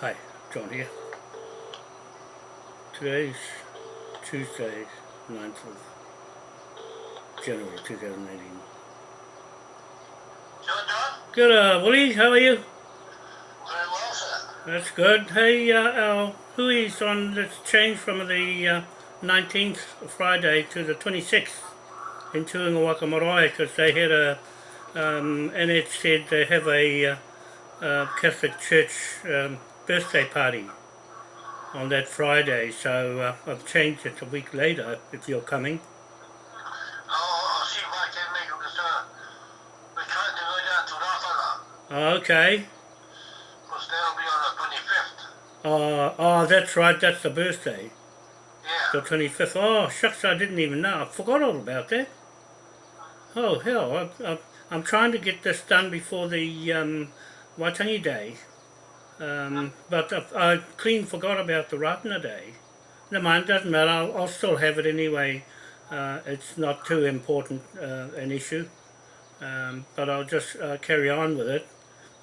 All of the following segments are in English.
Hi, John here. Today's Tuesday, 9th of January 2018. John, John? Good, uh, Willie, how are you? Very well, sir. That's good. Hey, uh, our Hui's on the change from the uh, 19th Friday to the 26th in Tuingawaka Marae because they had a, um, and it said they have a uh, uh, Catholic Church um, birthday party on that Friday, so uh, I've changed it a week later if you're coming. I'll, I'll see if I can make it because uh, we're trying to go down to Rafala Okay. because that'll be on the 25th. Uh, oh, that's right, that's the birthday. Yeah. The 25th. Oh, shucks, I didn't even know. I forgot all about that. Oh, hell, I, I, I'm trying to get this done before the um, Waitangi Day. Um, but I, I clean forgot about the Ratana Day. No mind, doesn't matter, I'll, I'll still have it anyway. Uh, it's not too important uh, an issue. Um, but I'll just uh, carry on with it.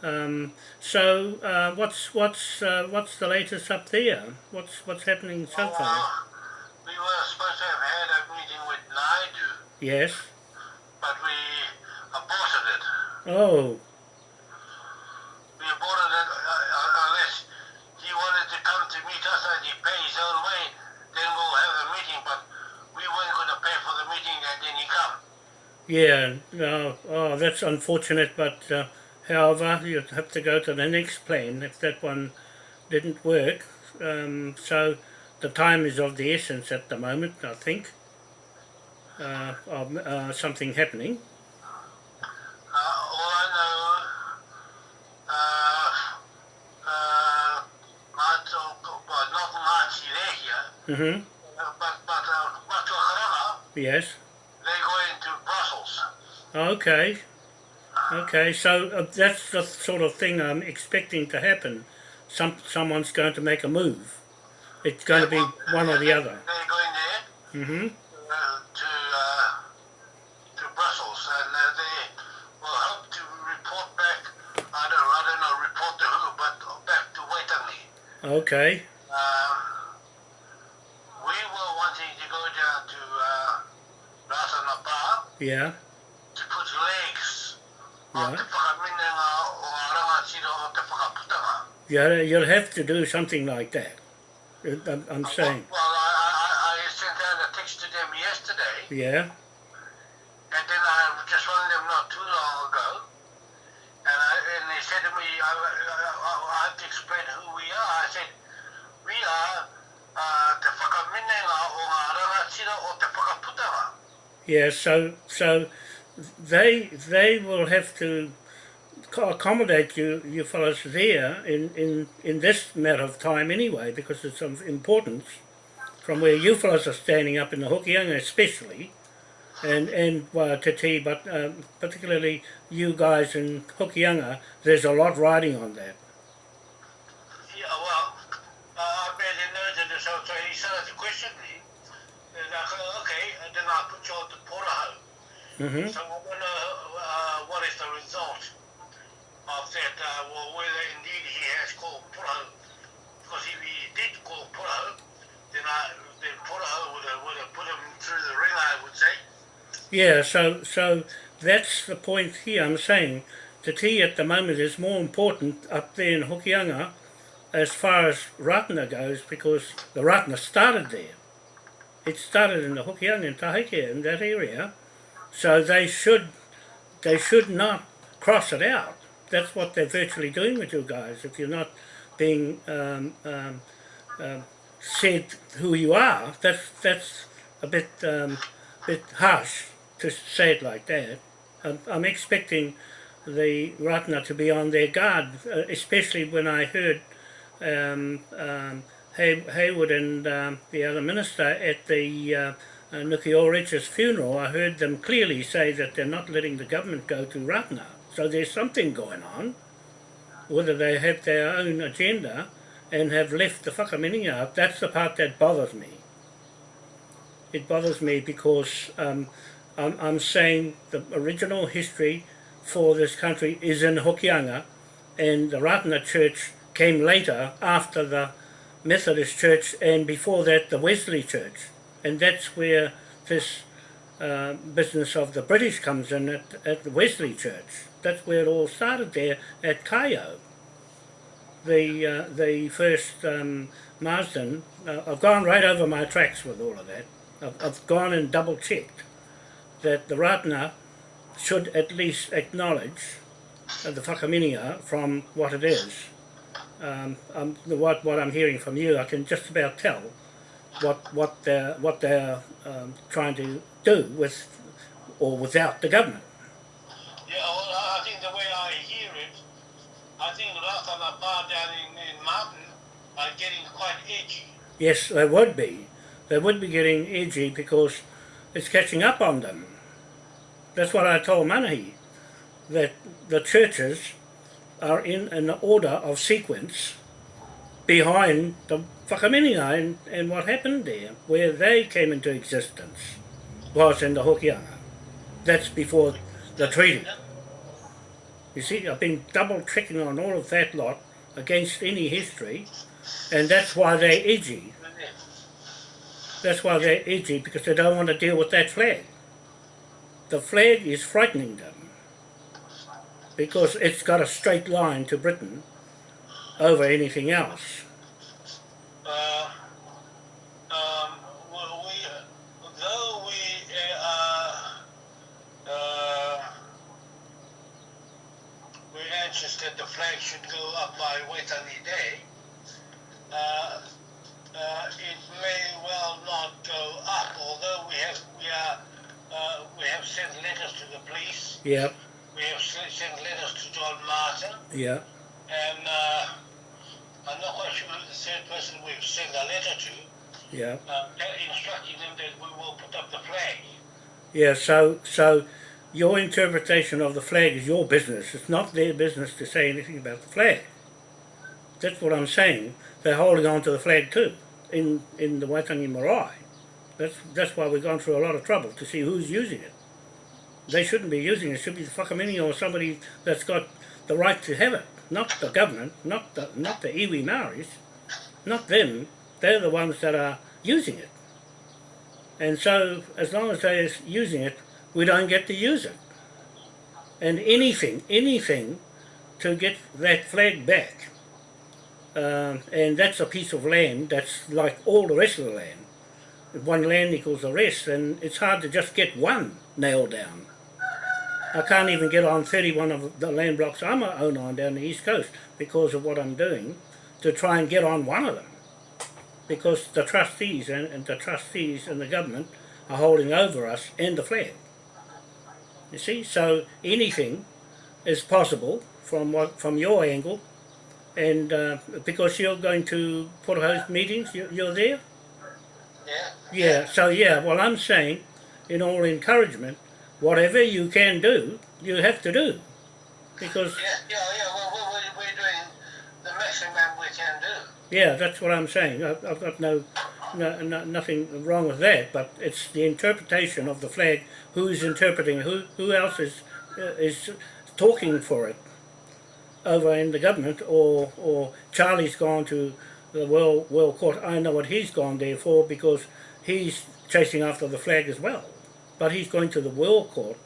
Um, so, uh, what's what's uh, what's the latest up there? What's what's happening so Well, far? we were supposed to have had a meeting with Naidu, Yes. but we aborted it. Oh, We aborted it uh, uh, unless he wanted to come to meet us and he pay his own way, then we'll have a meeting. But we weren't going to pay for the meeting and then he come. Yeah. No. Oh, that's unfortunate. But uh, however, you have to go to the next plane if that one didn't work. Um, so the time is of the essence at the moment. I think. Uh, of uh, something happening. Uh, all Okay. Okay. So uh, that's the sort of thing I'm expecting to happen. Some someone's going to make a move. It's going to be one or the other. They're going there Mm-hmm. uh, to, uh, to Brussels and uh, they will help to report back, I don't, I don't know, report to who, but back to Waitangi. Okay. Um, we were wanting to go down to uh, Rasanapa. Yeah. Yeah. You'll have to do something like that. Uh, I'm, I'm saying. Well, I, I, I sent out a text to them yesterday, Yeah. and then I just rang them not too long ago, and, I, and they said to me, I, I, I, I have to explain who we are. I said, we are uh, te whakaminenga o ngā rangatira o te whakaputanga. Yeah. So so they they will have to accommodate you you fellows there in, in in this matter of time anyway because it's of importance from where you fellows are standing up in the Hokianga especially and and uh, Te but um, particularly you guys in Hokianga there's a lot riding on that. Yeah, well, uh, I a note of this, so he started to question me. And I go, okay, and then I put you on the Portaho. hmm So I wonder uh, what is the result of that, uh, well, whether indeed he has called Portaho. Because if he did call Portaho, then, I, then would have, would have put him through the ring, I would say. Yeah, so so that's the point here. I'm saying the tea at the moment is more important up there in Hokianga as far as Ratana goes because the Ratana started there. It started in the Hokianga and Tahike in that area, so they should they should not cross it out. That's what they're virtually doing with you guys. If you're not being um, um, um, said who you are, that's that's a bit um, bit harsh to say it like that. I'm, I'm expecting the Ratana to be on their guard, uh, especially when I heard um, um, Hay, Haywood and um, the other minister at the uh, uh, Nuki funeral. I heard them clearly say that they're not letting the government go to Ratana. So there's something going on. Whether they have their own agenda and have left the whakaminenga out, that's the part that bothers me. It bothers me because um, I'm, I'm saying the original history for this country is in Hokianga and the Ratana Church came later after the Methodist Church and before that the Wesley Church. And that's where this uh, business of the British comes in at, at the Wesley Church. That's where it all started there at Kaeo. The, uh, the first um, Marsden, uh, I've gone right over my tracks with all of that. I've, I've gone and double checked that the Ratana should at least acknowledge uh, the whakaminia from what it is. Um, um, what, what I'm hearing from you, I can just about tell what what they're what they're um, trying to do with or without the government. Yeah, well, I think the way I hear it, I think down in, in Mountain are getting quite edgy. Yes, they would be. They would be getting edgy because it's catching up on them. That's what I told Manahi, that the churches are in an order of sequence behind the whakaminenga and, and what happened there, where they came into existence, was in the Hokianga. That's before the treaty. You see, I've been double checking on all of that lot against any history, and that's why they're edgy. That's why they're edgy, because they don't want to deal with that flag. The flag is frightening them, because it's got a straight line to Britain over anything else. Uh, um, well, we, though we uh, uh, we're anxious that the flag should go up by Waitangi Day, it may well not go up. Although we have we are uh, we have sent letters to the police, Yep, we have sent letters to John Martin, yeah, and uh, I'm not quite sure who the third person we've sent a letter to. yeah. uh, instructing them that we will put up the flag. Yeah, so so your interpretation of the flag is your business. It's not their business to say anything about the flag. That's what I'm saying. They're holding on to the flag too in in the Waitangi Marae. That's that's why we've gone through a lot of trouble to see who's using it. They shouldn't be using it. It should be the whakamini or somebody that's got the right to have it, not the government, not the not the iwi Maoris, not them. They're the ones that are using it. And so, as long as they're using it, we don't get to use it. And anything, anything to get that flag back. Um, and that's a piece of land that's like all the rest of the land. If one land equals the rest, and it's hard to just get one nailed down. I can't even get on 31 of the land blocks I'm own on down the east coast because of what I'm doing to try and get on one of them because the trustees and, and the trustees and the government are holding over us and the flag. You see, so anything is possible from what from your angle, and uh, because you're going to put host meetings, you, you're there. Yeah. Yeah. So yeah, well, I'm saying, in all encouragement, whatever you can do, you have to do, because Yeah, yeah, yeah. Well, we're, we're, doing the maximum we can do. Yeah, that's what I'm saying. I've, I've got no, no, no, nothing wrong with that, but it's the interpretation of the flag. Who's interpreting? Who, who else is uh, is talking for it over in the government? Or, or Charlie's gone to the World World Court. I know what he's gone there for because he's chasing after the flag as well. But he's going to the World Court,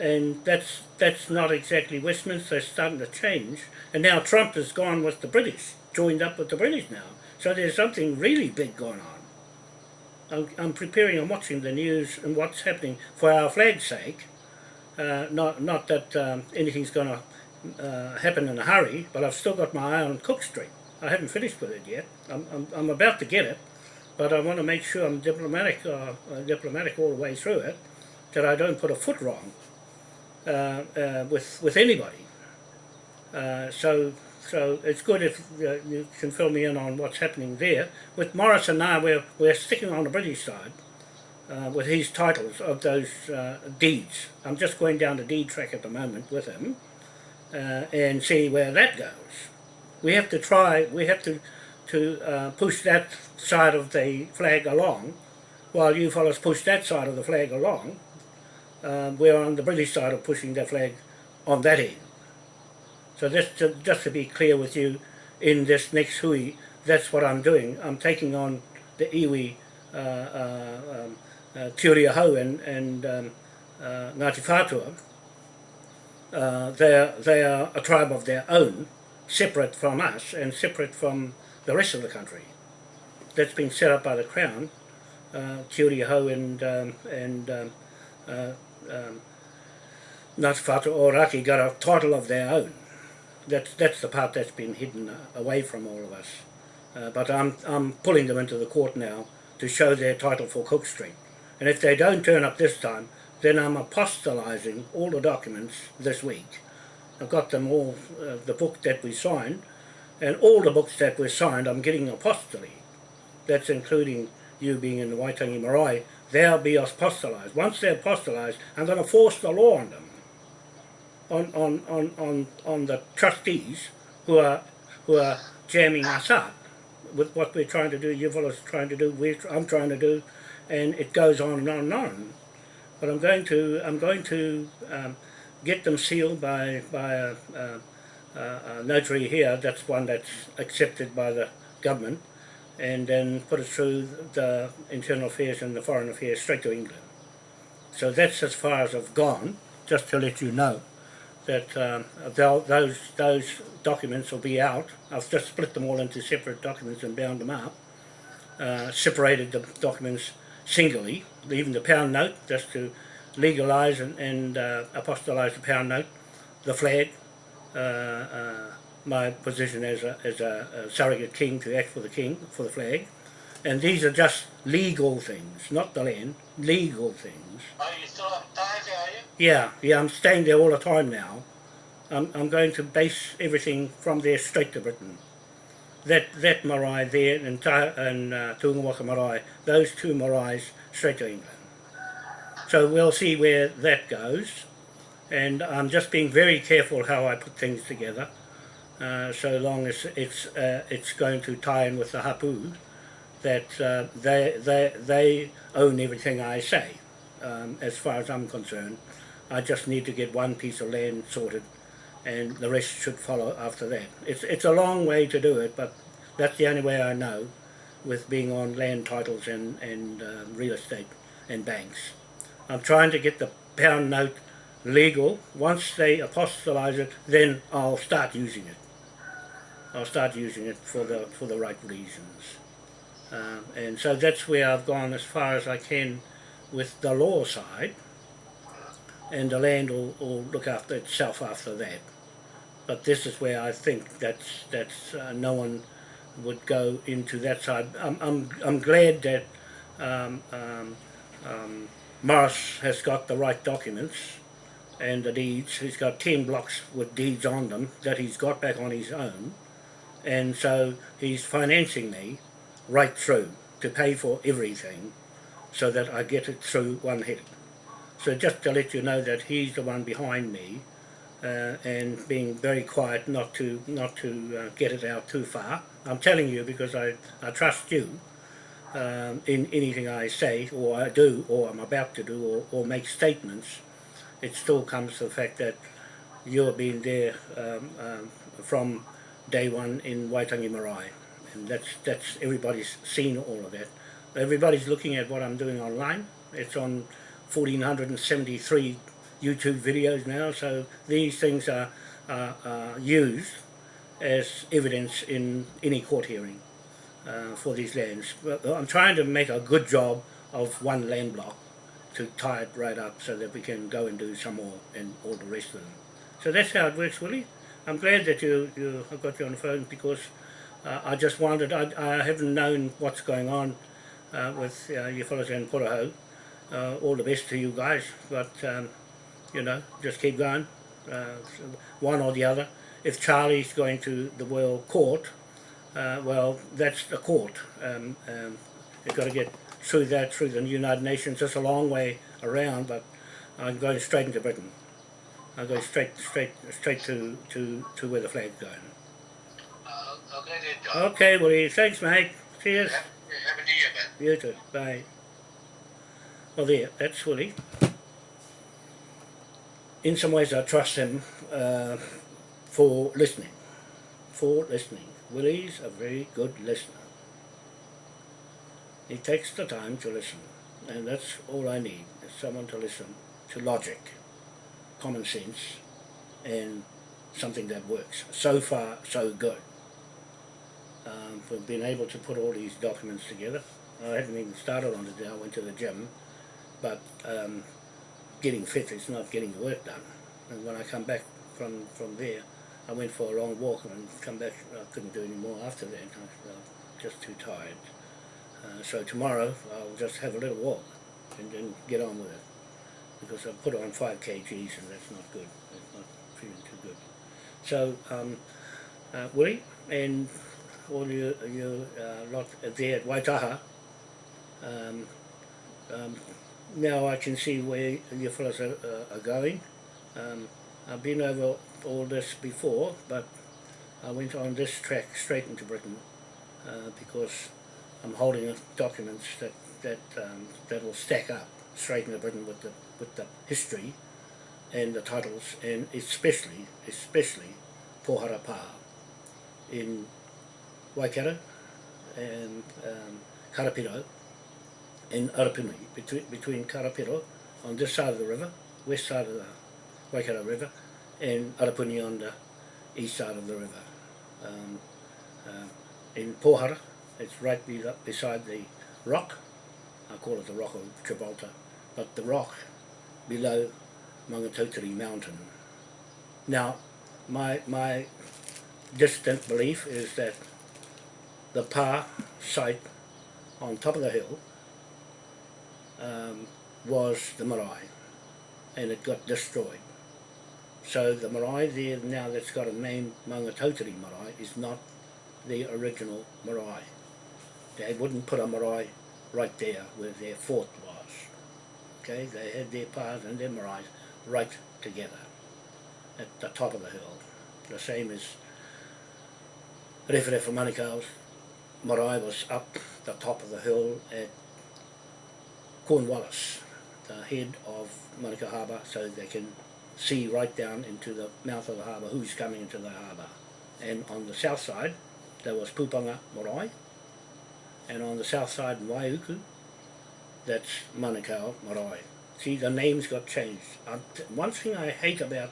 and that's that's not exactly Westminster. It's starting to change, and now Trump has gone with the British joined up with the British now. So there's something really big going on. I'm, preparing I'm preparing watching the news and what's happening for our flag's sake. Uh, not not that um, anything's going to uh, happen in a hurry, but I've still got my eye on Cook Street. I haven't finished with it yet. I'm, I'm, I'm about to get it, but I want to make sure I'm diplomatic, uh, uh, diplomatic all the way through it, that I don't put a foot wrong uh, uh, with with anybody. Uh, so so it's good if uh, you can fill me in on what's happening there. With Morris and I, we're, we're sticking on the British side with his titles of those deeds. I'm just going down the deed track at the moment with him and see where that goes. We have to try, we have to, to uh, push that side of the flag along while you fellows push that side of the flag along. Uh, we're on the British side of pushing the flag on that end. So just to, just to be clear with you, in this next hui, that's what I'm doing. I'm taking on the iwi uh, uh, um, uh, Te Uri and, and um, uh, Ngāti Whātua. Uh, they are a tribe of their own, separate from us and separate from the rest of the country. That's been set up by the Crown, uh, Uri o Hau and, um, and um, uh, um, Ngāti Whātua Ōraki got a title of their own. That's, that's the part that's been hidden uh, away from all of us. Uh, but I'm, I'm pulling them into the court now to show their title for Cook Street. And if they don't turn up this time, then I'm apostolizing all the documents this week. I've got them all, uh, the book that we signed, and all the books that were signed, I'm getting apostolate. That's including you being in the Waitangi Marae. They'll be apostolized. Once they're apostolized, I'm going to force the law on them, on, on, on, on, on the trustees who are, who are jamming us up with what we're trying to do, you Yuval's trying to do, we're, I'm trying to do, and it goes on and on and on. But I'm going to, I'm going to um, get them sealed by, by a, a, a notary here, that's one that's accepted by the government, and then put it through the internal affairs and the foreign affairs straight to England. So that's as far as I've gone, just to let you know that um, those those documents will be out. I've just split them all into separate documents and bound them up. Uh, separated the documents singly, even the pound note, just to legalise and, and uh, apostolise the pound note, the flag, uh, uh, my position as a, as a, a surrogate king to act for the king, for the flag. And these are just legal things, not the land, legal things. Are you still up are you? Yeah, yeah, I'm staying there all the time now. I'm, I'm going to base everything from there straight to Britain. That that marae there and, Ta- and uh, Tungawaka marae, those two maraes straight to England. So we'll see where that goes. And I'm just being very careful how I put things together. Uh, so long as it's uh, it's going to tie in with the hapu, that uh, they they they own everything I say, um, as far as I'm concerned. I just need to get one piece of land sorted, and the rest should follow after that. It's it's a long way to do it, but that's the only way I know, with being on land titles and and uh, real estate and banks. I'm trying to get the pound note legal. Once they apostolize it, then I'll start using it. I'll start using it for the for the right reasons. Um, and so that's where I've gone as far as I can with the law side, and the land will, will look after itself after that. But this is where I think that's that's uh, no one would go into that side. I'm I'm I'm glad that um, um, um, Morris has got the right documents and the deeds. He's got ten blocks with deeds on them that he's got back on his own, and so he's financing me right through to pay for everything so that I get it through one hit. So just to let you know that he's the one behind me uh, and being very quiet not to not to uh, get it out too far. I'm telling you because I, I trust you um, in anything I say or I do or I'm about to do or, or make statements. It still comes to the fact that you've been there um, um, from day one in Waitangi Marae and that's that's everybody's seen all of that. Everybody's looking at what I'm doing online. It's on 1473 YouTube videos now, so these things are, are, are used as evidence in any court hearing uh, for these lands. I'm trying to make a good job of one land block to tie it right up so that we can go and do some more and all the rest of them. So that's how it works, Willie. I'm glad that you, you I got you on the phone because uh, I just wondered, I, I haven't known what's going on uh, with uh, you fellows in Puraho. Uh, all the best to you guys, but um, you know, just keep going, uh, one or the other. If Charlie's going to the World Court, uh, well, that's the court. Um, um, you've got to get through that, through the United Nations. It's a long way around, but I'm going straight into Britain. I'm going straight, straight, straight to, to, to where the flag's going. Uh, okay. Okay, well, thanks, mate. Cheers. Have, have a new year, man. You too. Bye. Well, there, that's Willie. In some ways, I trust him uh, for listening, for listening. Willie's a very good listener. He takes the time to listen, and that's all I need, is someone to listen to logic, common sense, and something that works. So far, so good. Um, we've been able to put all these documents together. I haven't even started on it yet. I went to the gym, but um, getting fit is not getting the work done. And when I come back from, from there, I went for a long walk and come back, I couldn't do any more after that. I was just too tired. Uh, so tomorrow I'll just have a little walk and then get on with it. Because I put on 5 kgs and that's not good. It's not feeling too good. So, um, uh, Willie and all you, you uh, lot there at Waitaha, um, um, now I can see where you fellas are, uh, are going. Um, I've been over all this before, but I went on this track straight into Britain uh, because I'm holding documents that that um, that will stack up straight into Britain with the with the history and the titles, and especially especially Pohara in Waikato and um, Karapiro in Arapuni, between, between Karapiro on this side of the river, west side of the Waikato River, and Arapuni on the east side of the river. Um, uh, in Pohara, it's right be beside the rock, I call it the rock of Gibraltar, but the rock below Maungatautari mountain. Now, my, my distant belief is that the Pa site on top of the hill um, was the marae and it got destroyed. So the marae there now that's got a name Maungatautari marae is not the original marae. They wouldn't put a marae right there where their fort was. Okay, they had their pas and their marae right together at the top of the hill. The same as Rewhere for Manukau's marae was up the top of the hill at Cornwallis, the head of Manukau Harbour, so they can see right down into the mouth of the harbour who's coming into the harbour. And on the south side, there was Pupanga Marae, and on the south side Waiuku, that's Manukau Marae. See, the names got changed. Um, one thing I hate about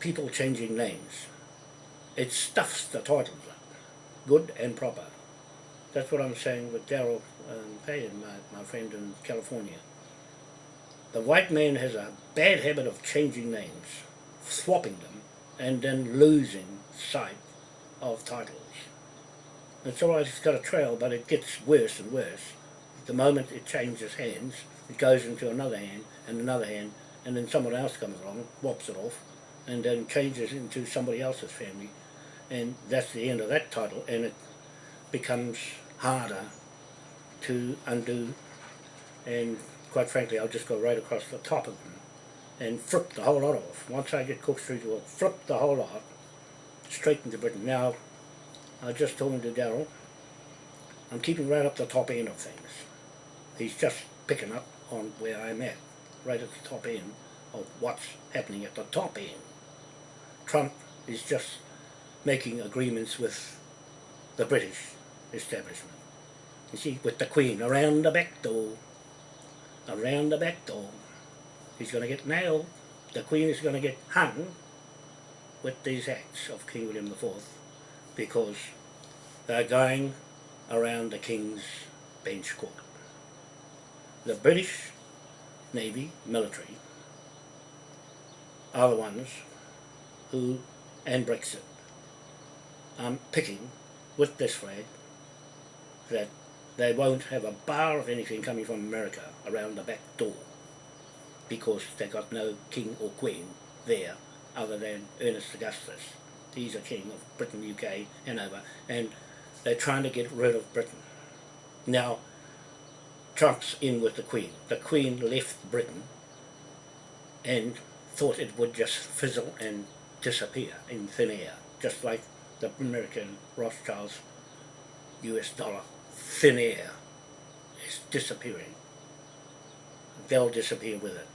people changing names, it stuffs the titles up, good and proper. That's what I'm saying with Daryl um, Payan, my, my friend in California. The white man has a bad habit of changing names, swapping them, and then losing sight of titles. It's alright, it's got a trail, but it gets worse and worse. The moment it changes hands, it goes into another hand, and another hand, and then someone else comes along, whops it off, and then changes into somebody else's family, and that's the end of that title, and it becomes harder to undo, and quite frankly, I'll just go right across the top of them and flip the whole lot off. Once I get Cook Street, we'll flip the whole lot straight into Britain. Now, I just talking to Daryl, I'm keeping right up the top end of things. He's just picking up on where I'm at, right at the top end of what's happening at the top end. Trump is just making agreements with the British establishment. You see, with the Queen around the back door, around the back door. He's going to get nailed. The Queen is going to get hung with these acts of King William IV because they're going around the King's bench court. The British Navy, military, are the ones who, and Brexit, are picking with this flag that they won't have a bar of anything coming from America around the back door because they got no king or queen there other than Ernest Augustus. He's a king of Britain, UK and over and they're trying to get rid of Britain. Now Trump's in with the Queen. The Queen left Britain and thought it would just fizzle and disappear in thin air, just like the American Rothschilds US dollar thin air is disappearing. They'll disappear with it,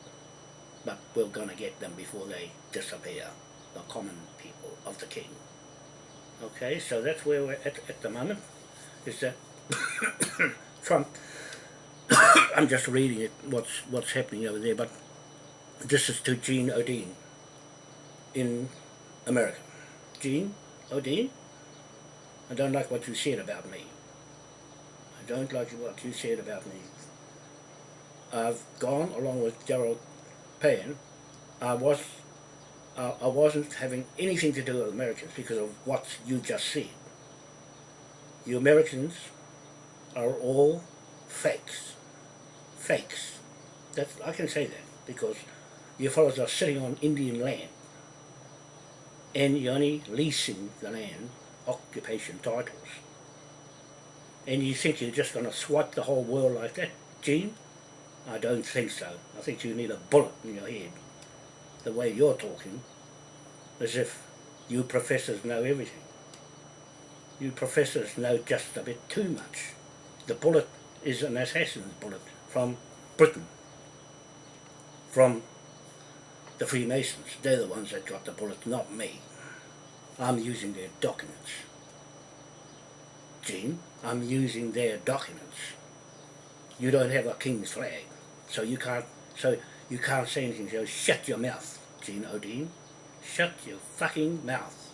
but we're going to get them before they disappear, the common people of the king. Okay, so that's where we're at at the moment, is that Trump, I'm just reading it, what's, what's happening over there, but this is to Gene Odine in America. Gene Odine, I don't like what you said about me. Don't like what you said about me. I've gone along with Gerald Payne. I was uh, I wasn't having anything to do with Americans because of what you just said. You Americans are all fakes. Fakes. That's, I can say that because you fellows are sitting on Indian land and you're only leasing the land, occupation titles. And you think you're just going to swipe the whole world like that, Gene? I don't think so. I think you need a bullet in your head. The way you're talking, as if you professors know everything. You professors know just a bit too much. The bullet is an assassin's bullet from Britain, from the Freemasons. They're the ones that got the bullet, not me. I'm using their documents. Gene, I'm using their documents. You don't have a king's flag. So you can't so you can't say anything. So shut your mouth, Gene Odine. Shut your fucking mouth.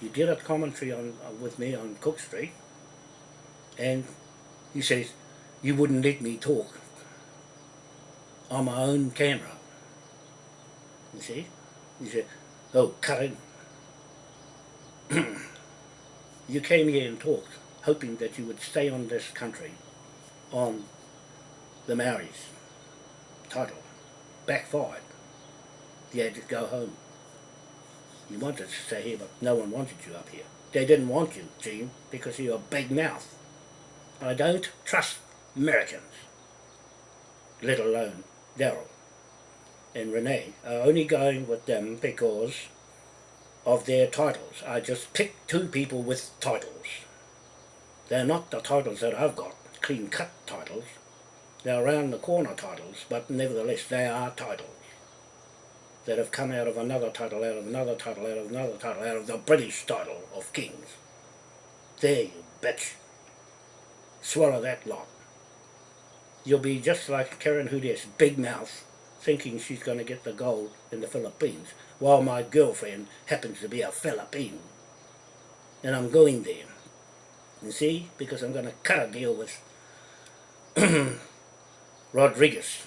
You did a commentary on uh, with me on Cook Street, and he says you wouldn't let me talk on my own camera. You see? He said, "Oh, it." you came here and talked, hoping that you would stay on this country, on the Maoris title backfired. You had to go home. You wanted to stay here, but no one wanted you up here. They didn't want you, Gene, because you're a big mouth. I don't trust Americans, let alone Daryl and Renee, are only going with them because of their titles. I just picked two people with titles. They're not the titles that I've got, clean-cut titles. They're around the corner titles, but nevertheless they are titles that have come out of another title, out of another title, out of another title, out of the British title of kings. There you bitch. Swallow that lot. You'll be just like Karen Hudes, big mouth, thinking she's going to get the gold in the Philippines, while my girlfriend happens to be a Philippine. And I'm going there. You see? Because I'm going to cut a deal with Rodriguez,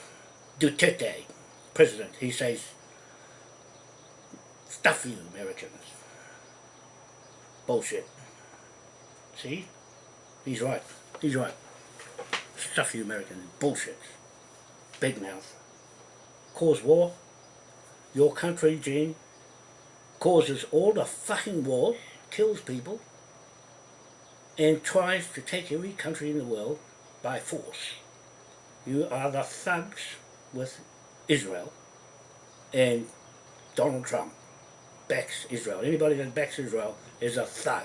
Duterte, president, he says, stuff you Americans. Bullshit. See? He's right. He's right. Stuff you Americans. Bullshit. Big mouth. Cause war. Your country, Gene, causes all the fucking wars, kills people, and tries to take every country in the world by force. You are the thugs with Israel and Donald Trump backs Israel. Anybody that backs Israel is a thug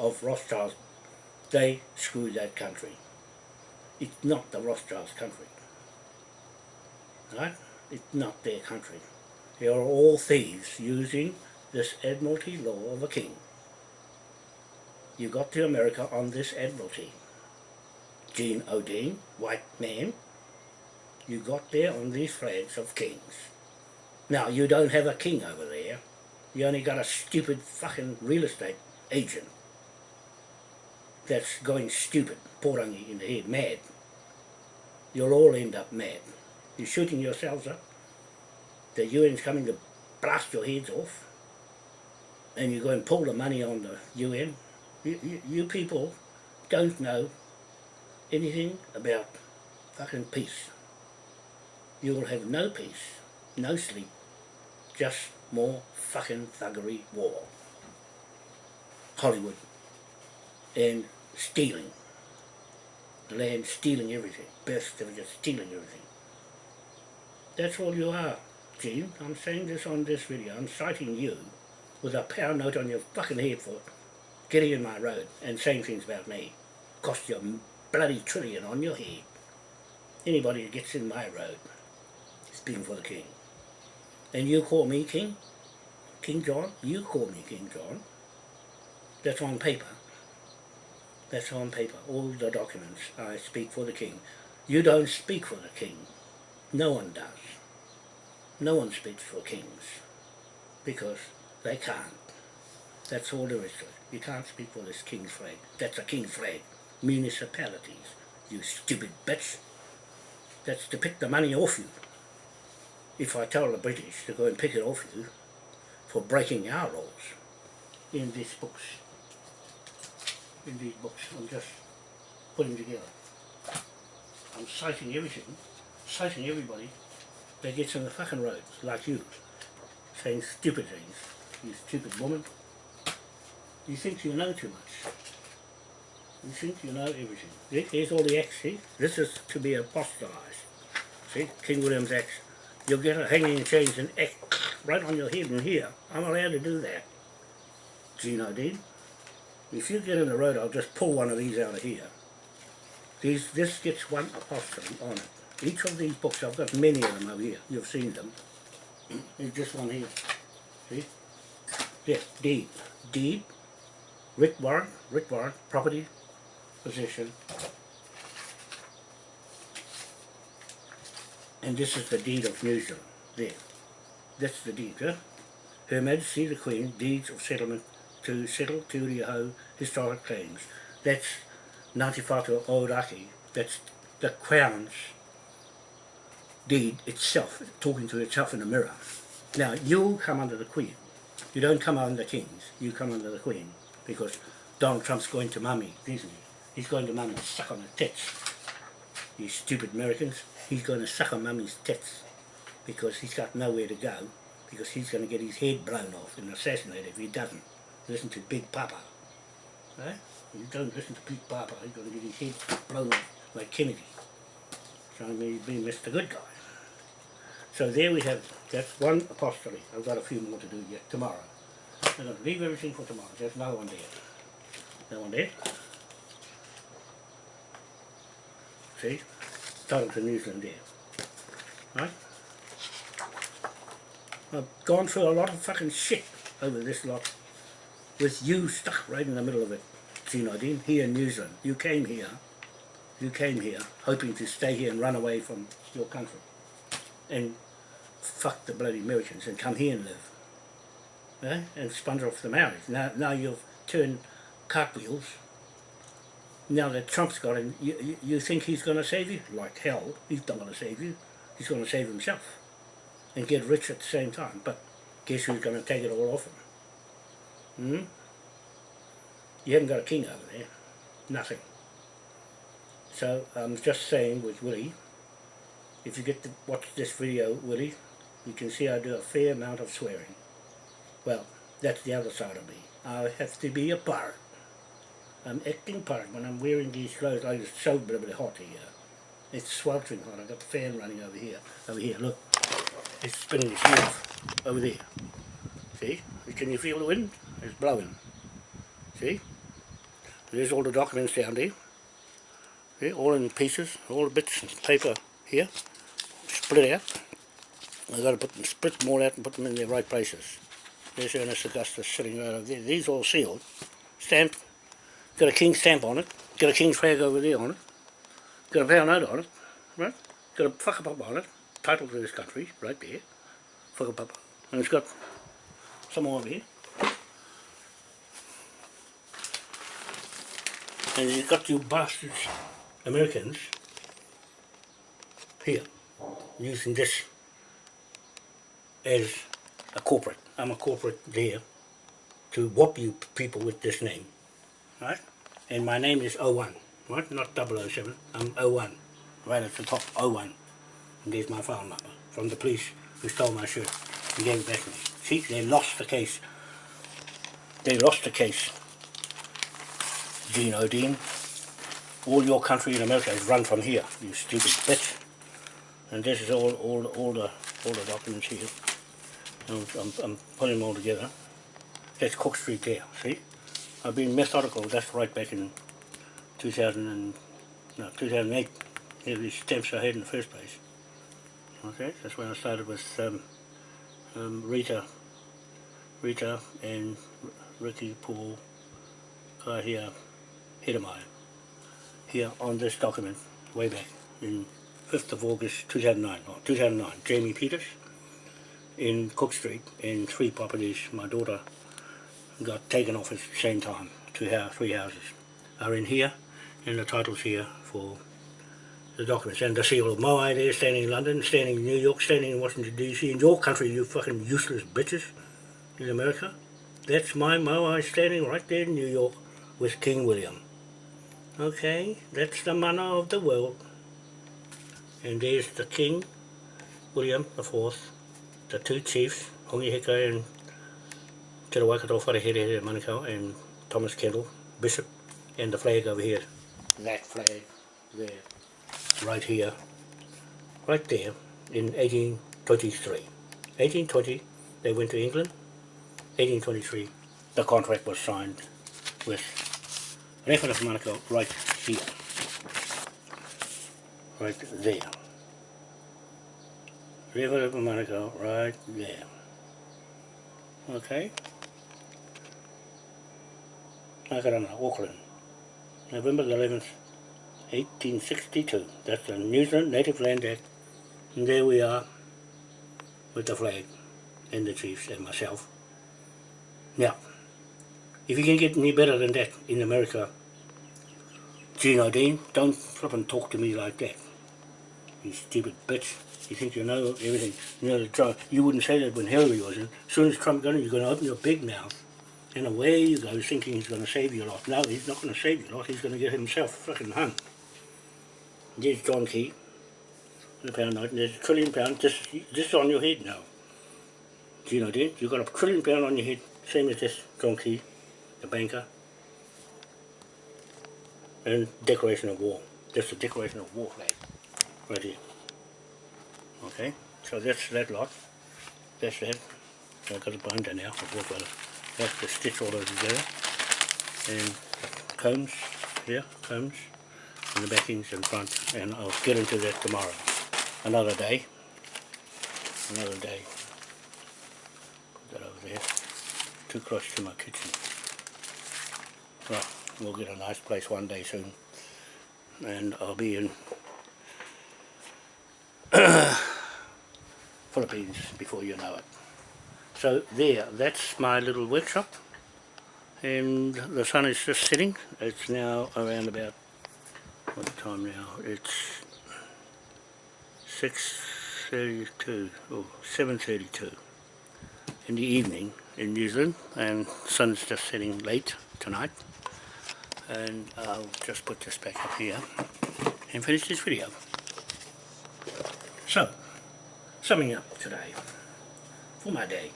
of Rothschilds. They screw that country. It's not the Rothschilds' country. Right? It's not their country. They are all thieves using this admiralty law of a king. You got to America on this admiralty. Gene O'Dean, white man, you got there on these flags of kings. Now, you don't have a king over there. You only got a stupid fucking real estate agent that's going stupid, porangi in the head, mad. You'll all end up mad. You're shooting yourselves up. The UN's coming to blast your heads off. And you go and pull the money on the UN. You, you, people don't know anything about fucking peace. You will have no peace, no sleep, just more fucking thuggery war. Hollywood. And stealing. The land stealing everything. Birth certificates stealing everything. That's all you are, Gene. I'm saying this on this video. I'm citing you with a pound note on your fucking head for getting in my road and saying things about me. Cost you a bloody trillion on your head. Anybody that gets in my road is being for the king. And you call me king? King John? You call me King John. That's on paper. That's on paper. All the documents. I speak for the king. You don't speak for the king. No one does. No one speaks for kings. Because they can't. That's all there is to it. You can't speak for this king's flag. That's a king's flag. Municipalities. You stupid bitch. That's to pick the money off you. If I tell the British to go and pick it off you for breaking our laws in these books. In these books. I'm just putting together. I'm citing everything, citing everybody that gets in the fucking roads, like you, saying stupid things. You stupid woman. You think you know too much. You think you know everything. There's all the acts, see? This is to be apostolized. See? King William's Act. You'll get a hanging chains and act right on your head and here. I'm allowed to do that. Know, Dean? If you get in the road, I'll just pull one of these out of here. These, this gets one apostrophe on it. Each of these books, I've got many of them over here. You've seen them. There's just one here. See? There, deep. Deed. Rick Warren, Rick Warren, property, position. And this is the deed of New There. That's the deed, yeah? Her Majesty the Queen, deeds of settlement to settle Te Uri Hau historic claims. That's Ngāti Whātua Ōraki. That's the Crown's deed itself, talking to itself in the mirror. Now, you come under the Queen. You don't come under kings, you come under the Queen. Because Donald Trump's going to mummy, isn't he? He's going to mummy suck on the tits. You stupid Americans. He's going to suck on mummy's tits. Because he's got nowhere to go. Because he's going to get his head blown off and assassinated if he doesn't listen to Big Papa. Right? If you don't listen to Big Papa, he's going to get his head blown off like Kennedy. I mean, being Mr. Good Guy. So there we have, that's one apostrophe. I've got a few more to do yet tomorrow. I'm going to leave everything for tomorrow. There's no one there. No one there. See? Title to New Zealand there. Right? I've gone through a lot of fucking shit over this lot with you stuck right in the middle of it. See, Nadine, here in New Zealand. You came here, you came here hoping to stay here and run away from your country and fuck the bloody Americans and come here and live. Eh? And sponge off the marriage. Now, now you've turned cartwheels. Now that Trump's got him, you, you, you think he's going to save you? Like hell, he's not going to save you. He's going to save himself and get rich at the same time. But guess who's going to take it all off him? Hmm? You haven't got a king over there. Nothing. So I'm just saying with Willie, if you get to watch this video, Willie, you can see I do a fair amount of swearing. Well, that's the other side of me. I have to be a pirate. I'm acting pirate when I'm wearing these clothes. I it's so bloody hot here. It's sweltering hot. I've got the fan running over here. Over here, look. It's spinning its wheels over there. See? Can you feel the wind? It's blowing. See? There's all the documents down there. See? All in pieces, all the bits of paper here. Split out. I've got to put them, split them all out and put them in their right places. There's Ernest Augustus sitting right over there. These all sealed. Stamped. Got a king stamp on it. Got a king's flag over there on it. Got a pound note on it. Right? Got a whakapapa on it. Title to this country, right there. Whakapapa. And it's got some more over here. And you've got you bastards, Americans, here, using this as a corporate. I'm a corporate there to whop you people with this name, right? And my name is 01, right? Not 007, I'm 01, right at the top, 01. And there's my phone number from the police who stole my shirt and gave it back to me. See, they lost the case. They lost the case. Gene O'Dean. All your country in America is run from here, you stupid bitch. And this is all, all, all the, all the documents here. I'm, I'm, putting them all together. That's Cook Street there, see? I've been methodical, that's right back in 2000 and, no, 2008. Here these stamps I had in the first place. Okay, that's when I started with um, um, Rita, Rita and Ricky, Paul, right here, Hedemeier, here on this document, way back in 5th of August 2009, or 2009, Jamie Peters in Cook Street in three properties. My daughter got taken off at the same time, two house, three houses are in here, and the title's here for the documents. And the seal of Moai there, standing in London, standing in New York, standing in Washington DC, in your country, you fucking useless bitches in America. That's my Moai standing right there in New York with King William. Okay, that's the manner of the world. And there's the King, William the Fourth, the two chiefs, Hongi Hika and Te Waikato Wharehere Manukau and Thomas Kendall, Bishop, and the flag over here. That flag there, right here, right there, in 1823. 1820, they went to England. 1823, the contract was signed with of Manukau right here. Right there. Rewhara of Manukau right there. Okay? Nakarana, Auckland. November the 11th, 1862. That's the New Zealand Native Land Act. And there we are with the flag and the chiefs and myself. Now, if you can get any better than that in America, Gino Dean, don't flip and talk to me like that. You stupid bitch. You think you know everything. You know Trump. You wouldn't say that when Hillary was in. As soon as Trump got in, you're going to open your big mouth. And away you go, thinking he's going to save your life. No, he's not going to save your life. He's going to get himself fucking hung. There's John Key. The pound note. And there's a trillion pound just, just on your head now. Do you know that? You've got a trillion pound on your head. Same as this John Key, the banker. And declaration of war. That's the declaration of war flag. Right here. Okay, so that's that lot. That's that. So I've got a binder now. I've got to have to stitch all those together. And combs here, combs, and the backings in front. And I'll get into that tomorrow. Another day. Another day. Put that over there. Too close to my kitchen. Well, we'll get a nice place one day soon. And I'll be in Philippines before you know it. So there, that's my little workshop and the sun is just setting. It's now around about, what time now? It's 6.32 or 7.32 in the evening in New Zealand and sun's just setting late tonight and I'll just put this back up here and finish this video. So, summing up today for my day.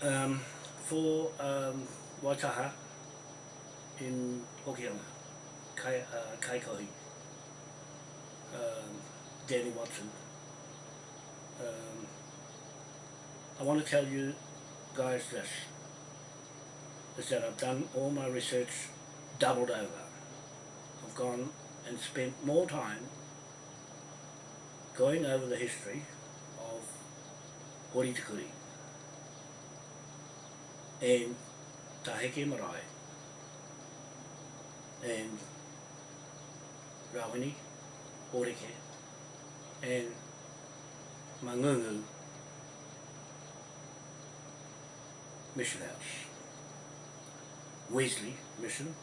Um, for um, Waitaha in Hokianga, Kai, uh, um, Danny Watson, um, I want to tell you guys this is that I've done all my research doubled over. I've gone and spent more time going over the history of Hori Tikuri and Taheke Marae and Rawini, Horeke and Mangungu Mission House. Wesley Mission,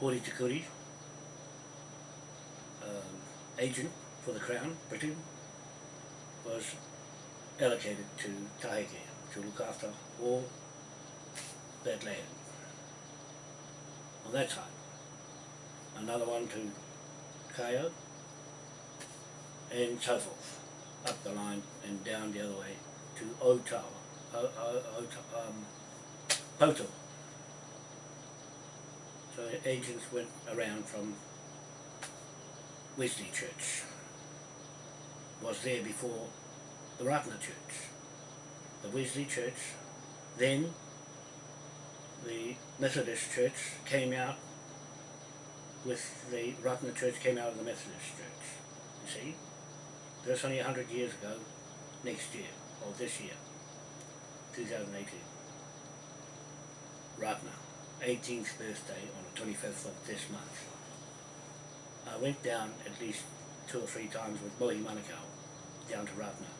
Hori Tikuri, um, agent for the Crown, Britain, was allocated to Taheke to look after all that land. On that side. Another one to Kaeo, and so forth, up the line and down the other way to Otawa, o, o, o, um, Poto. So agents went around from Wesley Church, was there before the Ratana Church, the Wesley Church, then the Methodist Church came out with the Ratana Church came out of the Methodist Church. You see, that's only 100 years ago, next year, or this year, 2018. Ratana, 18th birthday on the 25th of this month. I went down at least two or three times with Mohi Manukau down to Ratana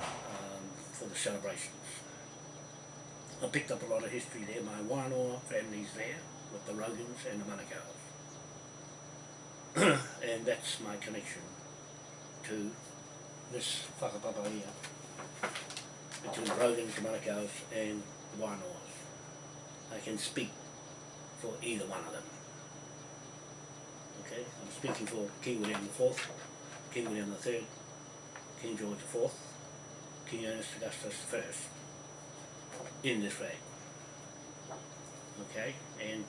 um, for the celebrations. I picked up a lot of history there. My Wānoa family's there with the Rogans and the Manukau's. and that's my connection to this whakapapa here between Rogans, Manukau's and the Wānoas. I can speak for either one of them. Okay, I'm speaking for King William IV, King William III, King George IV, King Ernest Augustus I in this way. Okay, and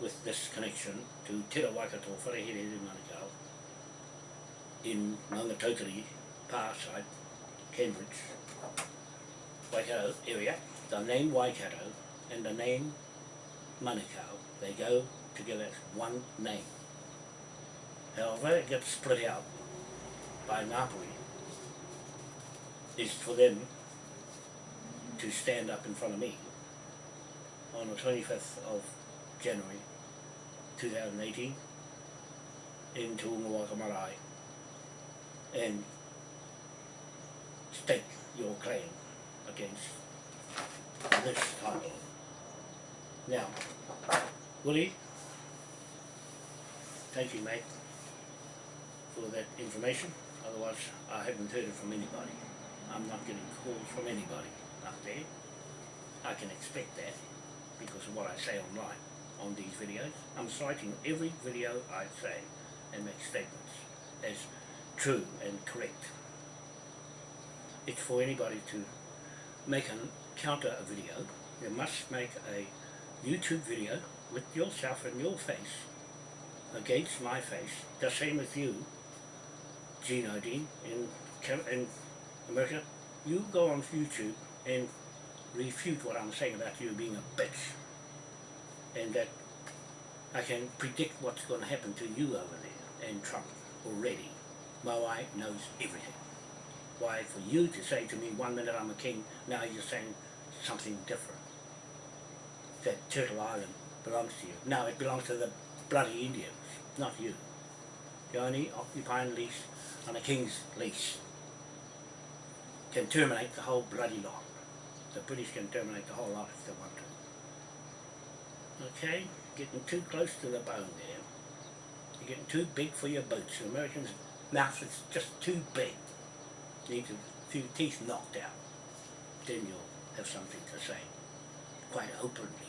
with this connection to Te Waikato Wharehere in Manukau in Maungatautari, Parside, Cambridge, Waikato area, the name Waikato and the name Manukau, they go together as one name. However, it gets split out by Ngāpuhi is for them to stand up in front of me on the 25th of January 2018 in Tuungawaka Marae and stake your claim against this title. Now, Willie, thank you mate for that information, otherwise I haven't heard it from anybody. I'm not getting calls from anybody up there. I can expect that because of what I say online on these videos. I'm citing every video I say and make statements as true and correct. It's for anybody to make a counter a video. You must make a YouTube video with yourself and your face against my face, the same as you, Gene Odin in, in America. You go on YouTube and refute what I'm saying about you being a bitch and that I can predict what's going to happen to you over there and Trump already. Moai knows everything. Why for you to say to me one minute I'm a king, now you're saying something different. That Turtle Island belongs to you. No, it belongs to the bloody Indians, not you. You only occupying lease on a king's lease can terminate the whole bloody lot. The British can terminate the whole lot if they want to. Okay, getting too close to the bone there. You're getting too big for your boots. The Americans' mouth is just too big. Need a few teeth knocked out. Then you'll have something to say, quite openly.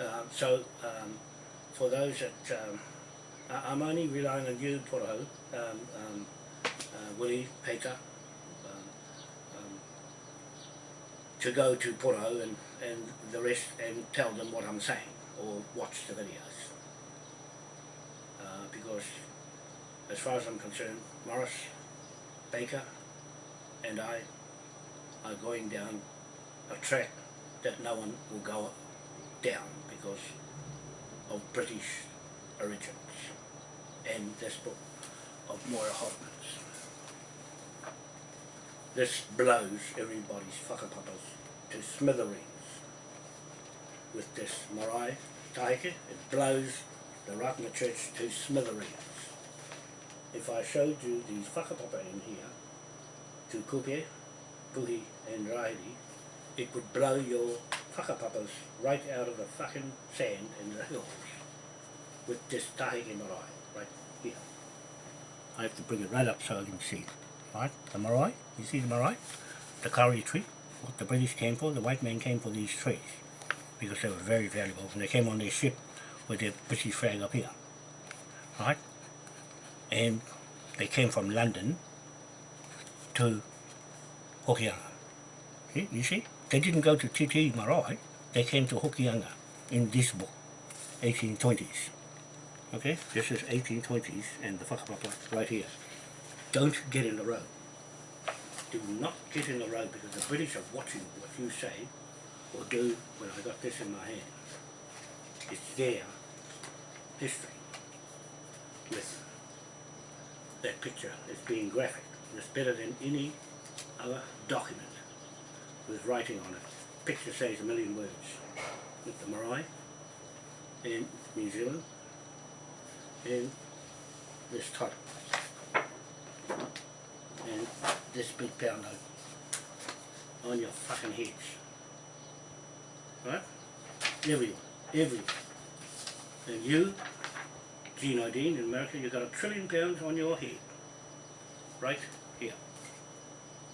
Um, so, um, for those that, um, I, I'm only relying on you, Poroho, um, um, uh, Willie, Peter, to go to Puro and, and the rest and tell them what I'm saying or watch the videos. Uh, because as far as I'm concerned, Morris, Baker and I are going down a track that no one will go down because of British origins and this book of Moira Hoffman's. This blows everybody's whakapapas to smithereens with this marae taike. It blows the Ratana Church to smithereens. If I showed you these whakapapa in here, to Kupe, Puhi and Rahiri, it would blow your whakapapas right out of the fucking sand in the hills with this taike marae right here. I have to bring it right up so I can see. Right, the marae, you see the marae? The kauri tree, what the British came for, the white man came for these trees because they were very valuable and they came on their ship with their British flag up here. Right? And they came from London to Hokianga. See, you see? They didn't go to Te Tii Marae, they came to Hokianga in this book, 1820s. Okay, this is 1820s and the whakapapa right here don't get in the road. Do not get in the road because the British are watching what you say or do when I got this in my hand. It's their history with that picture as being graphic. It's better than any other document writing on it. Picture says a million words. With the marae in New Zealand and this title and this big pound note on your fucking heads. Right? Everyone. Everyone. And you, Gene Odine in America, you've got a trillion pounds on your head. Right here.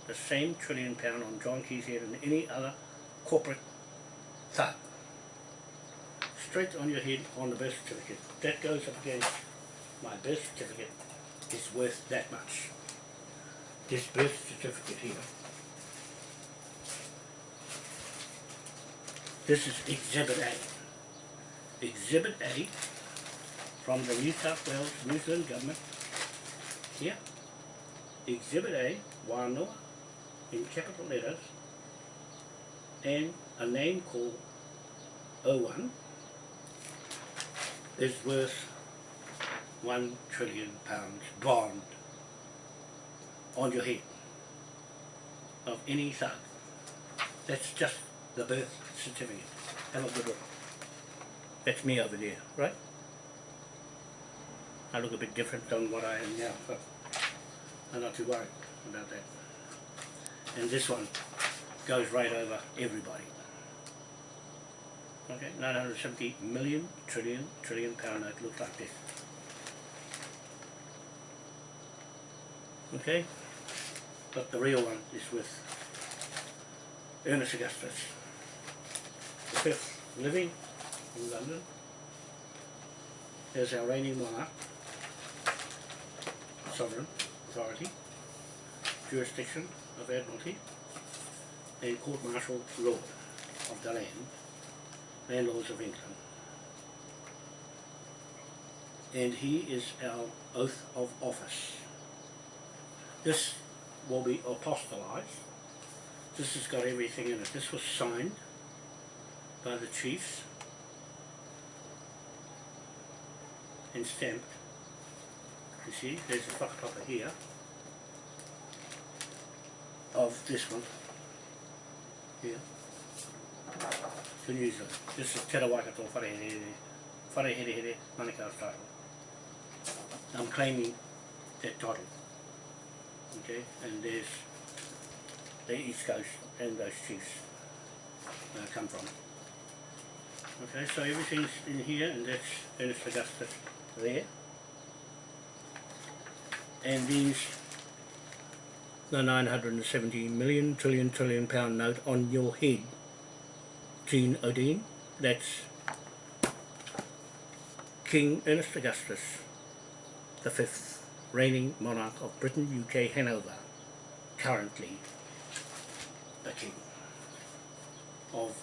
The same trillion pound on John Key's head and any other corporate thug. Straight on your head on the birth certificate. That goes up against my birth certificate is worth that much. This birth certificate here. This is Exhibit A. Exhibit A from the New South Wales New Zealand government. Here. Exhibit A, Wānoa, in capital letters, and a name called O1 is worth one trillion pounds bond on your head of any thug. That's just the birth certificate. Have a good look. That's me over there, right? I look a bit different than what I am now, but I'm not too worried about that. And this one goes right over everybody. Okay, 970 million, trillion, trillion pound note looks like this. Okay, but the real one is with Ernest Augustus, the fifth living in London, as our reigning monarch, sovereign authority, jurisdiction of Admiralty, and court martial law of the land, landlords of England. And he is our oath of office. This will be apostolized. This has got everything in it. This was signed by the chiefs and stamped. You see, there's a whakapapa here of this one. Here. To New Zealand. This is Te Rawaikato Wharehere, Wharehere Manukau's title. I'm claiming that title. Okay, and there's the East Coast and those chiefs uh, come from. Okay, so everything's in here and that's Ernest Augustus there. And these the 970 million trillion trillion pound note on your head, Jean Odine, that's King Ernest Augustus the fifth reigning monarch of Britain, UK, Hanover, currently the king of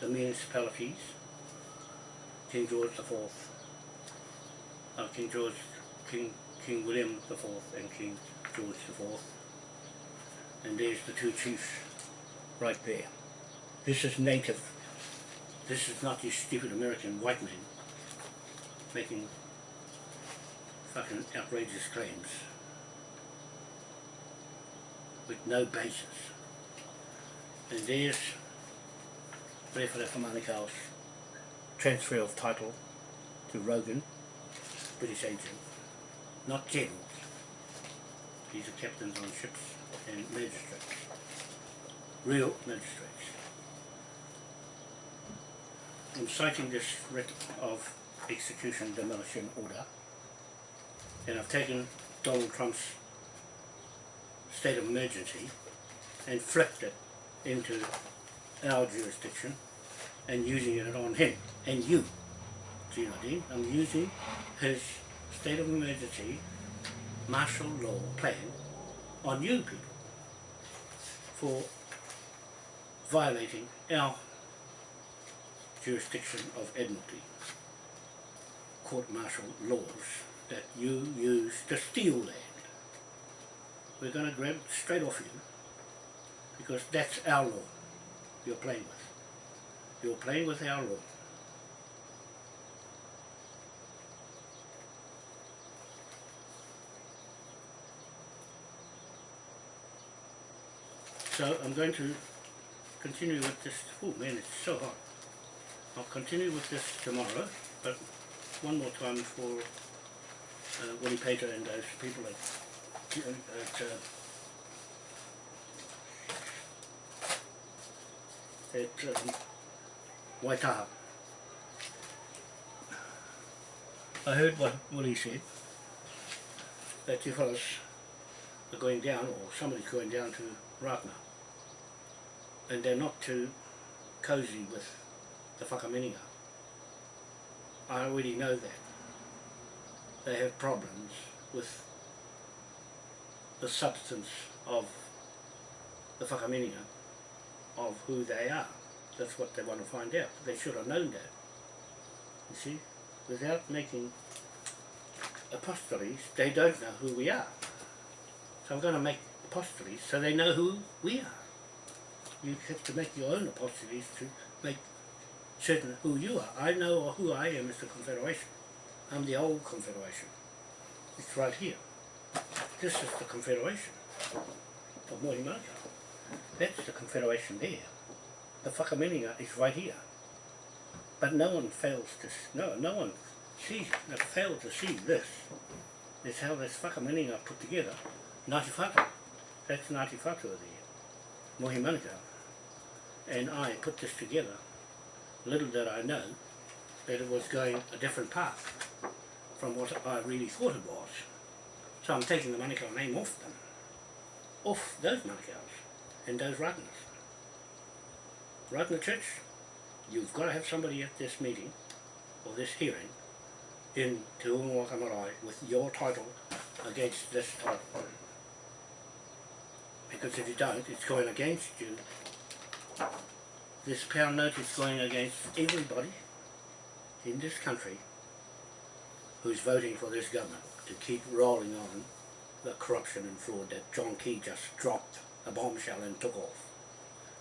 the municipalities, King George the Fourth, uh, King George, King King William the Fourth, and King George Fourth, and there's the two chiefs right there. This is native. This is not these stupid American white men making fucking outrageous claims with no basis. And there's Rewhare Whamanukau's transfer of title to Rogan, British agent, not generals. These are captains on ships and magistrates, real magistrates. I'm citing this writ of execution demolition order and I've taken Donald Trump's state of emergency and flipped it into our jurisdiction and using it on him and you, GNID. I'm using his state of emergency martial law plan on you people for violating our jurisdiction of Admiralty court martial laws that you use to steal land. We're going to grab straight off you because that's our law you're playing with. You're playing with our law. So I'm going to continue with this. Oh man, it's so hot. I'll continue with this tomorrow, but one more time for uh, Willie Pater and those people at, at uh, at um, Waitaha. I heard what Willie said, that you fellas are going down, or somebody's going down to Ratana, and they're not too cosy with the whakaminenga. I already know that. They have problems with the substance of the whakaminenga of who they are. That's what they want to find out. They should have known that. You see? Without making apostles, they don't know who we are. So I'm going to make apostles so they know who we are. You have to make your own apostles to make certain who you are. I know who I am as the Confederation. I'm the old Confederation. It's right here. This is the Confederation of Manukau. That's the Confederation there. The Whakaminenga is right here. But no one fails to, no, no one sees, they fail to see this. It's how this Whakaminenga put together. Ngāti Whātua. That's Ngāti Whātua there. Mohi Manukau. And I put this together. Little did I know that it was going a different path from what I really thought it was. So I'm taking the Manukau name off them. Off those Manukau's and those Ratanas. Ratana Church, you've got to have somebody at this meeting or this hearing in Te Marae with your title against this title. Because if you don't, it's going against you. This pound note is going against everybody in this country who's voting for this government to keep rolling on the corruption and fraud that John Key just dropped a bombshell and took off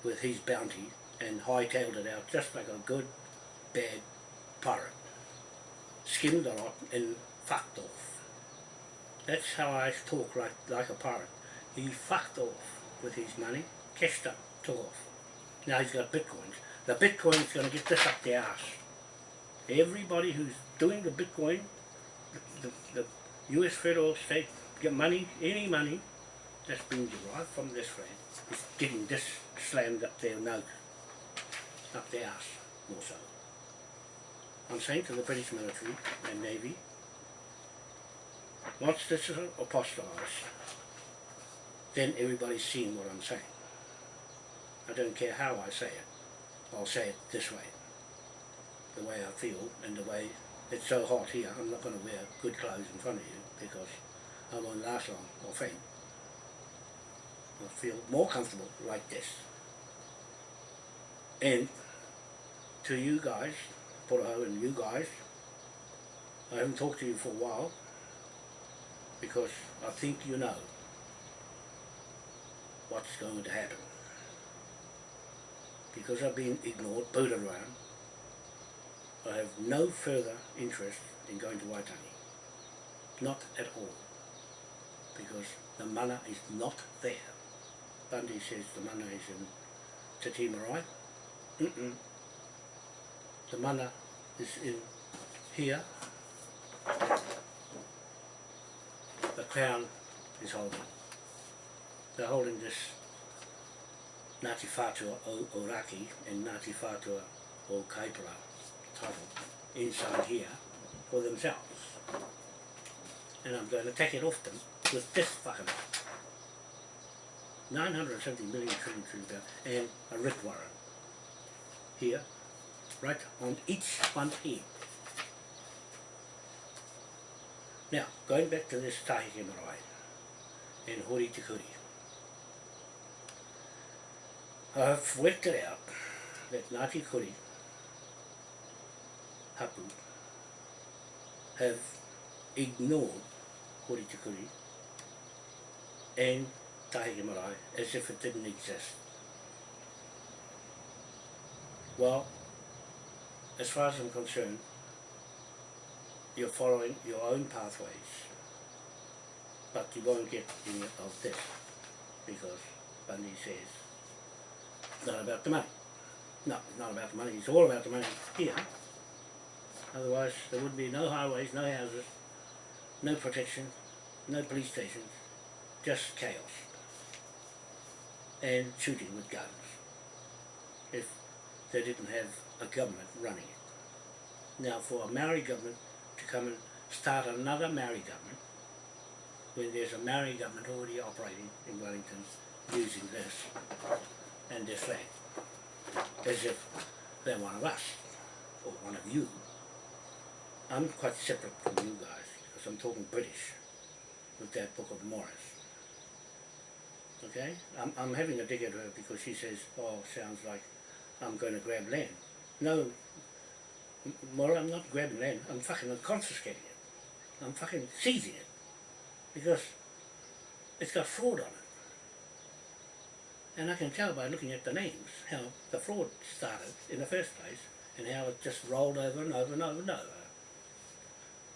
with his bounty and hightailed it out just like a good, bad pirate. Skimmed a lot and fucked off. That's how I talk like, like a pirate. He fucked off with his money, cashed up, took off. Now he's got bitcoins. The bitcoin's going to get this up their ass. Everybody who's doing the bitcoin, the, the, the US federal state get money, any money that's being derived from this land is getting this slammed up their nose, up their ass, more so. I'm saying to the British military and navy, once this is then everybody's seeing what I'm saying. I don't care how I say it, I'll say it this way, the way I feel and the way it's so hot here, I'm not going to wear good clothes in front of you because I won't last long or faint. I feel more comfortable like this. And to you guys, Poroho and you guys, I haven't talked to you for a while because I think you know what's going to happen. Because I've been ignored, booted around, I have no further interest in going to Waitangi. Not at all. Because the mana is not there. Bundy says the mana is in Te Tii Marae. Mm-mm. The mana is in here. The crown is holding. They're holding this Ngāti Whātua o Oraki and Ngāti Whātua o Kaipara title inside here for themselves. And I'm going to take it off them with this fucking 970 million trillion trillion pound and a writ warrant here, right on each one here. Now, going back to this Taheke Marae and Hori Te Kuri. I've worked it out that Ngāti Kuri Hapu have ignored Kuri and Taheke Marae as if it didn't exist. Well, as far as I'm concerned, you're following your own pathways, but you won't get any of this because Bundy says not about the money. No, it's not about the money. It's all about the money here. Otherwise, there would be no highways, no houses, no protection, no police stations, just chaos. And shooting with guns. If they didn't have a government running it. Now, for a Maori government to come and start another Maori government, when there's a Maori government already operating in Wellington using this and this flag, as if they're one of us, or one of you. I'm quite separate from you guys, because I'm talking British with that book of Morris. Okay? I'm, I'm having a dig at her because she says, oh, sounds like I'm going to grab land. No, M- Maura, I'm not grabbing land, I'm fucking confiscating it. I'm fucking seizing it. Because it's got fraud on it. And I can tell by looking at the names how the fraud started in the first place and how it just rolled over and over and over and over.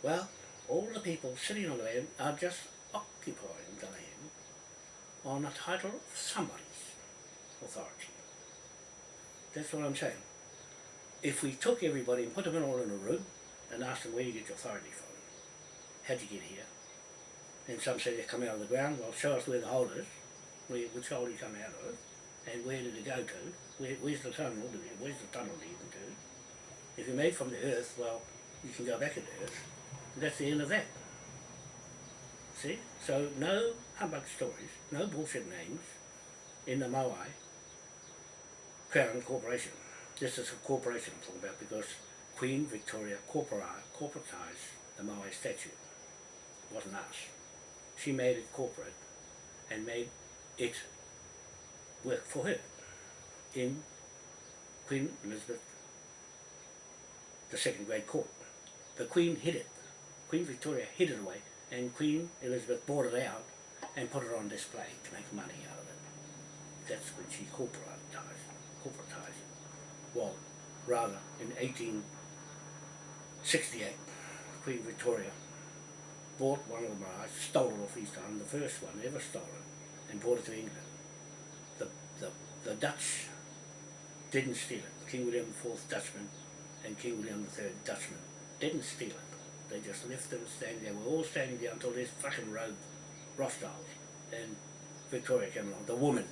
Well, all the people sitting on the land are just occupying the land on a title of somebody's authority. That's what I'm saying. If we took everybody and put them all in a room and asked them where you get your authority from, how'd you get here? And some say they come out of the ground, well show us where the hole is, where, which hole you come out of, and where did it go to? Where, where's the tunnel Where's the tunnel leading to? If you're made from the earth, well, you can go back in the earth. And that's the end of that. See? So no humbug stories, no bullshit names in the Moai Crown Corporation. This is a corporation I'm talking about because Queen Victoria corpora- corporatised the Moai statute. It wasn't us. She made it corporate and made it worked for her in Queen Elizabeth the second Great court. The Queen hid it. Queen Victoria hid it away and Queen Elizabeth bought it out and put it on display to make money out of it. That's when she corporatized, corporatized. Well, rather, in 1868, Queen Victoria bought one of the Marais, stole it off East Island, the first one ever stolen, and brought it to England. The, the, the Dutch didn't steal it. King William IV Dutchman and King William III Dutchman didn't steal it. They just left them standing there. We're all standing there until this fucking road, Rothschilds, and Victoria came along. The women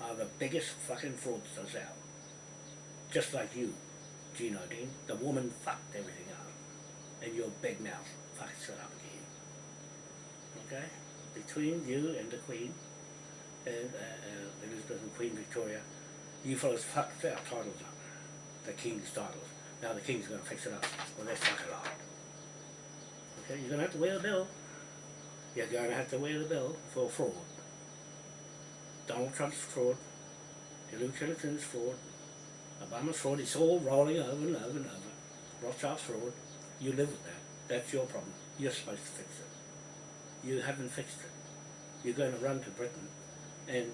are the biggest fucking fraudsters out. Just like you, Gino Dean. The woman fucked everything up. And your big mouth fucks it up again. Okay? Between you and the Queen, and uh, uh, Elizabeth and Queen Victoria, you fellas fucked our titles up. The King's titles. Now the King's going to fix it up. Well, that's fuck it up. Okay, you're going to have to wear the bill. You're going to have to wear the bill for fraud. Donald Trump's fraud. Hillary Clinton's fraud. Obama's fraud. It's all rolling over and over and over. Rothschild's fraud. You live with that. That's your problem. You're supposed to fix it. You haven't fixed it. You're going to run to Britain and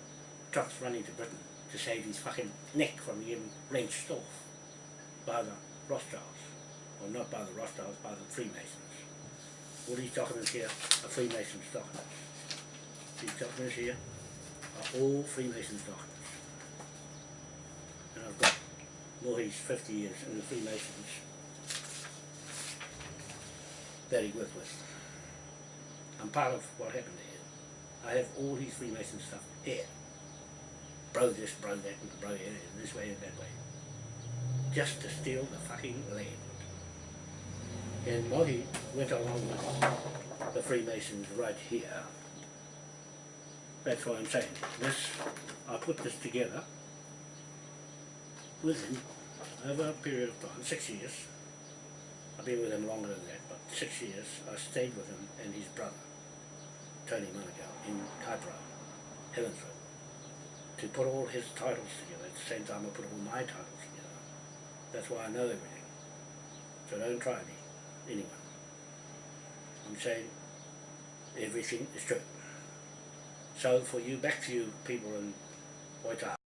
Trump's running to Britain to save his fucking neck from getting wrenched off by the Rothschilds. Well, not by the Rothschilds, by the Freemasons. All these documents here are Freemasons documents. These documents here are all Freemasons documents. And I've got Voorhees 50 years in the Freemasons that he worked with. I'm part of what happened there. I have all his Freemason stuff here. Bro this, bro that, bro here, this way and that way. Just to steal the fucking land. And Mohi went along with the Freemasons right here. That's what I'm saying. This, I put this together with him over a period of time, six years. I've been with him longer than that, but six years I stayed with him and his brother, Tony Manukau, in Kaipara, Helensville, to put all his titles together. At the same time I put all my titles together. That's why I know everything. So don't try me, anyone. I'm saying everything is true. So for you, back to you people in Waitaha.